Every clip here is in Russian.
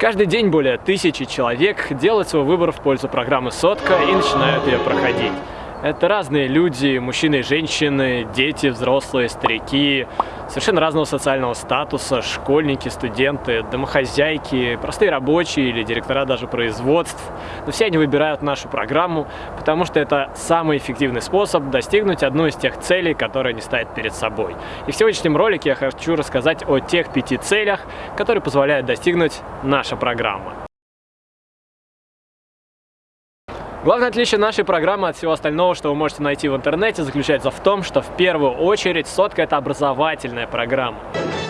Каждый день более тысячи человек делают свой выбор в пользу программы «Сотка» и начинают ее проходить. Это разные люди, мужчины и женщины, дети, взрослые, старики, совершенно разного социального статуса, школьники, студенты, домохозяйки, простые рабочие или директора даже производств. Но все они выбирают нашу программу, потому что это самый эффективный способ достигнуть одну из тех целей, которые они ставят перед собой. И в сегодняшнем ролике я хочу рассказать о тех пяти целях, которые позволяют достигнуть наша программа. Главное отличие нашей программы от всего остального, что вы можете найти в интернете, заключается в том, что в первую очередь сотка – это образовательная программа.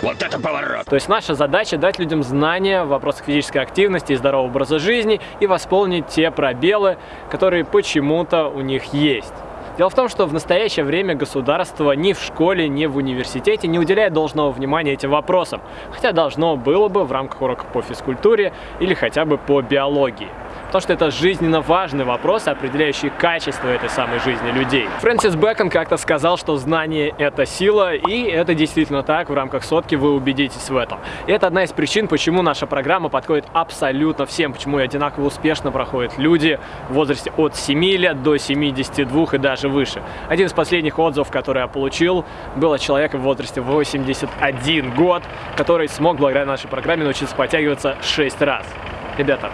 Вот это поворот! То есть наша задача дать людям знания в вопросах физической активности и здорового образа жизни и восполнить те пробелы, которые почему-то у них есть. Дело в том, что в настоящее время государство ни в школе, ни в университете не уделяет должного внимания этим вопросам, хотя должно было бы в рамках уроков по физкультуре или хотя бы по биологии. Потому что это жизненно важный вопрос, определяющий качество этой самой жизни людей. Фрэнсис Бэкон как-то сказал, что знание – это сила, и это действительно так, в рамках сотки вы убедитесь в этом. И это одна из причин, почему наша программа подходит абсолютно всем, почему и одинаково успешно проходят люди в возрасте от 7 лет до 72 и даже выше. Один из последних отзывов, который я получил, был от человека в возрасте 81 год, который смог благодаря нашей программе научиться подтягиваться 6 раз. Ребята,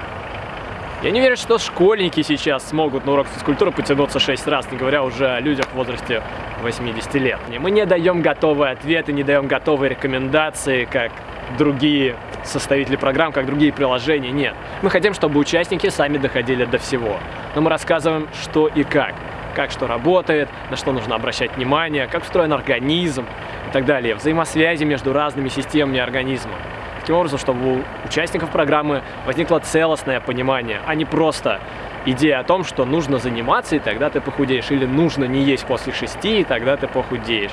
я не верю, что школьники сейчас смогут на урок физкультуры потянуться 6 раз, не говоря уже о людях в возрасте 80 лет. Мы не даем готовые ответы, не даем готовые рекомендации, как другие составители программ, как другие приложения. Нет. Мы хотим, чтобы участники сами доходили до всего. Но мы рассказываем, что и как. Как что работает, на что нужно обращать внимание, как устроен организм и так далее. Взаимосвязи между разными системами организма таким образом, чтобы у участников программы возникло целостное понимание, а не просто идея о том, что нужно заниматься, и тогда ты похудеешь, или нужно не есть после шести, и тогда ты похудеешь.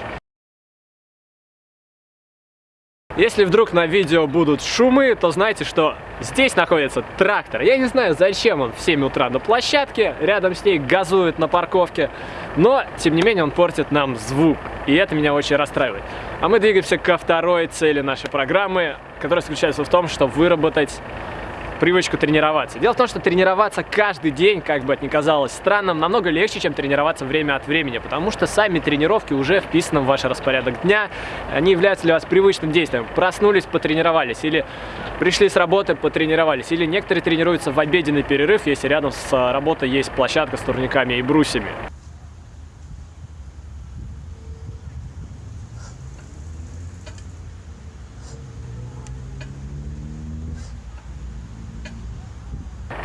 Если вдруг на видео будут шумы, то знайте, что здесь находится трактор. Я не знаю, зачем он в 7 утра на площадке, рядом с ней газует на парковке, но, тем не менее, он портит нам звук, и это меня очень расстраивает. А мы двигаемся ко второй цели нашей программы, которая заключается в том, чтобы выработать привычку тренироваться. Дело в том, что тренироваться каждый день, как бы это ни казалось странным, намного легче, чем тренироваться время от времени, потому что сами тренировки уже вписаны в ваш распорядок дня, они являются для вас привычным действием. Проснулись, потренировались, или пришли с работы, потренировались, или некоторые тренируются в обеденный перерыв, если рядом с работой есть площадка с турниками и брусьями.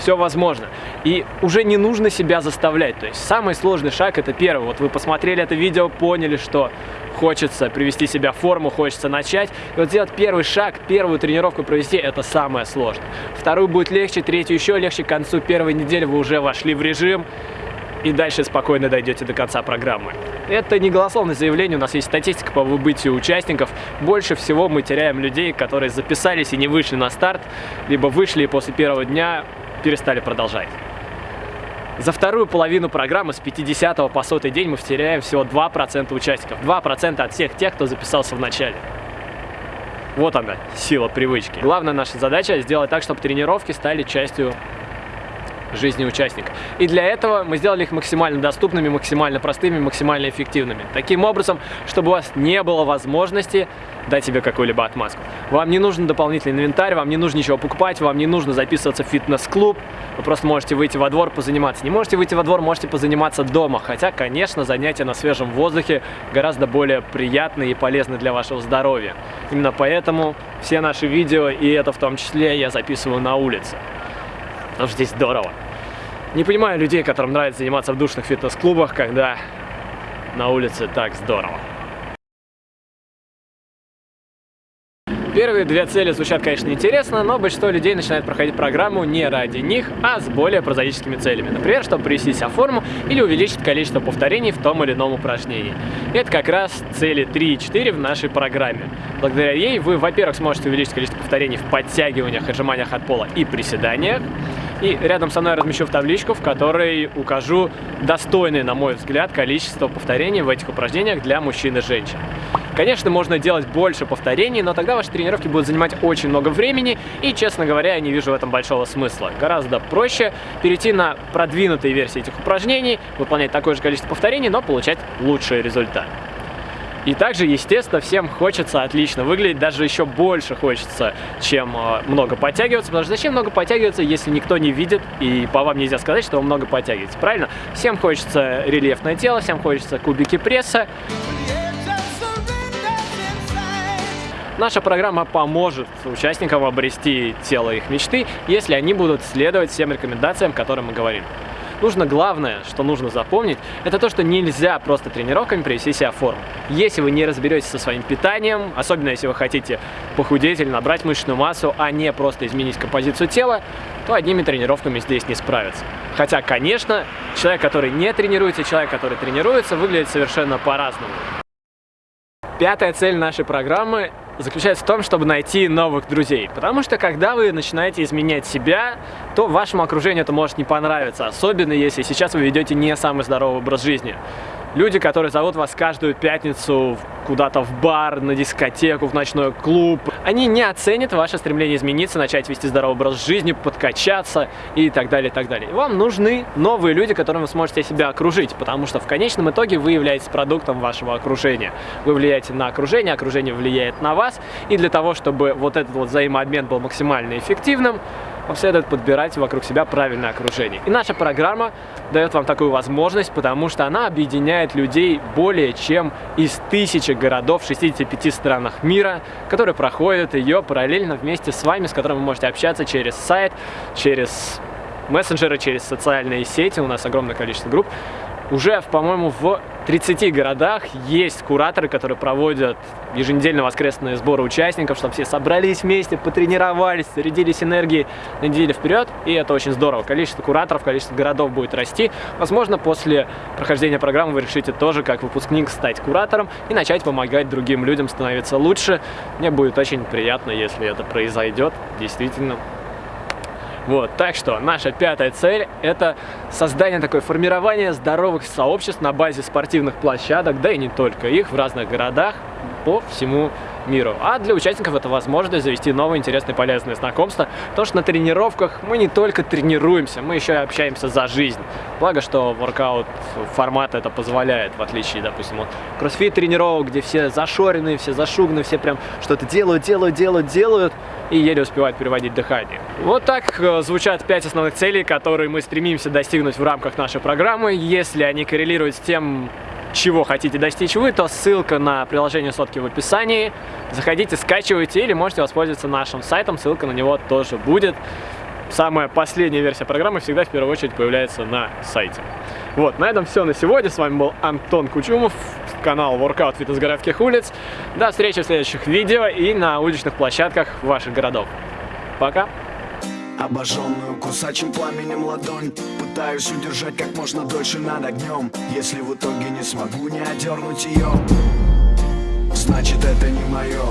Все возможно. И уже не нужно себя заставлять. То есть самый сложный шаг это первый. Вот вы посмотрели это видео, поняли, что хочется привести себя в форму, хочется начать. И вот сделать первый шаг, первую тренировку провести, это самое сложное. Вторую будет легче, третью еще легче. К концу первой недели вы уже вошли в режим и дальше спокойно дойдете до конца программы. Это не голословное заявление, у нас есть статистика по выбытию участников. Больше всего мы теряем людей, которые записались и не вышли на старт, либо вышли и после первого дня перестали продолжать. За вторую половину программы с 50 по 100 день мы теряем всего 2% участников. 2% от всех тех, кто записался в начале. Вот она, сила привычки. Главная наша задача сделать так, чтобы тренировки стали частью жизни участника. И для этого мы сделали их максимально доступными, максимально простыми, максимально эффективными. Таким образом, чтобы у вас не было возможности дать себе какую-либо отмазку. Вам не нужен дополнительный инвентарь, вам не нужно ничего покупать, вам не нужно записываться в фитнес-клуб. Вы просто можете выйти во двор, позаниматься. Не можете выйти во двор, можете позаниматься дома. Хотя, конечно, занятия на свежем воздухе гораздо более приятны и полезны для вашего здоровья. Именно поэтому все наши видео, и это в том числе, я записываю на улице потому что здесь здорово. Не понимаю людей, которым нравится заниматься в душных фитнес-клубах, когда на улице так здорово. Первые две цели звучат, конечно, интересно, но большинство людей начинает проходить программу не ради них, а с более прозаическими целями. Например, чтобы привести себя в форму или увеличить количество повторений в том или ином упражнении. И это как раз цели 3 и 4 в нашей программе. Благодаря ей вы, во-первых, сможете увеличить количество повторений в подтягиваниях, отжиманиях от пола и приседаниях. И рядом со мной размещу в табличку, в которой укажу достойное, на мой взгляд, количество повторений в этих упражнениях для мужчин и женщин. Конечно, можно делать больше повторений, но тогда ваши тренировки будут занимать очень много времени, и, честно говоря, я не вижу в этом большого смысла. Гораздо проще перейти на продвинутые версии этих упражнений, выполнять такое же количество повторений, но получать лучший результат. И также, естественно, всем хочется отлично выглядеть, даже еще больше хочется, чем э, много подтягиваться, потому что зачем много подтягиваться, если никто не видит, и по вам нельзя сказать, что вы много подтягиваете, правильно? Всем хочется рельефное тело, всем хочется кубики пресса. Наша программа поможет участникам обрести тело их мечты, если они будут следовать всем рекомендациям, которые мы говорим. Нужно главное, что нужно запомнить, это то, что нельзя просто тренировками привести себя в форму. Если вы не разберетесь со своим питанием, особенно если вы хотите похудеть или набрать мышечную массу, а не просто изменить композицию тела, то одними тренировками здесь не справиться. Хотя, конечно, человек, который не тренируется, человек, который тренируется, выглядит совершенно по-разному. Пятая цель нашей программы заключается в том, чтобы найти новых друзей. Потому что когда вы начинаете изменять себя, то вашему окружению это может не понравиться. Особенно если сейчас вы ведете не самый здоровый образ жизни. Люди, которые зовут вас каждую пятницу куда-то в бар, на дискотеку, в ночной клуб, они не оценят ваше стремление измениться, начать вести здоровый образ жизни, подкачаться и так далее, и так далее. Вам нужны новые люди, которым вы сможете себя окружить, потому что в конечном итоге вы являетесь продуктом вашего окружения. Вы влияете на окружение, окружение влияет на вас, и для того, чтобы вот этот вот взаимообмен был максимально эффективным, вам следует подбирать вокруг себя правильное окружение. И наша программа дает вам такую возможность, потому что она объединяет людей более чем из тысячи городов в 65 странах мира, которые проходят ее параллельно вместе с вами, с которыми вы можете общаться через сайт, через мессенджеры, через социальные сети. У нас огромное количество групп. Уже, по-моему, в 30 городах есть кураторы, которые проводят еженедельно воскресные сборы участников, чтобы все собрались вместе, потренировались, зарядились энергией на неделю вперед, и это очень здорово. Количество кураторов, количество городов будет расти. Возможно, после прохождения программы вы решите тоже, как выпускник, стать куратором и начать помогать другим людям становиться лучше. Мне будет очень приятно, если это произойдет, действительно. Вот, так что наша пятая цель – это создание такое формирование здоровых сообществ на базе спортивных площадок, да и не только их, в разных городах по всему миру. А для участников это возможность завести новые интересные полезные знакомства, потому что на тренировках мы не только тренируемся, мы еще и общаемся за жизнь. Благо, что воркаут формат это позволяет, в отличие, допустим, от кроссфит тренировок, где все зашорены, все зашуганы, все прям что-то делают, делают, делают, делают и еле успевают переводить дыхание. Вот так э, звучат пять основных целей, которые мы стремимся достигнуть в рамках нашей программы. Если они коррелируют с тем, чего хотите достичь вы, то ссылка на приложение сотки в описании. Заходите, скачивайте или можете воспользоваться нашим сайтом, ссылка на него тоже будет. Самая последняя версия программы всегда в первую очередь появляется на сайте. Вот, на этом все на сегодня. С вами был Антон Кучумов, канал Workout Фитнес городских улиц. До встречи в следующих видео и на уличных площадках ваших городов. Пока! Обожженную кусачим пламенем ладонь. Пытаюсь удержать как можно дольше над огнем Если в итоге не смогу не одернуть ее Значит это не мое